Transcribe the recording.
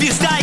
Звезда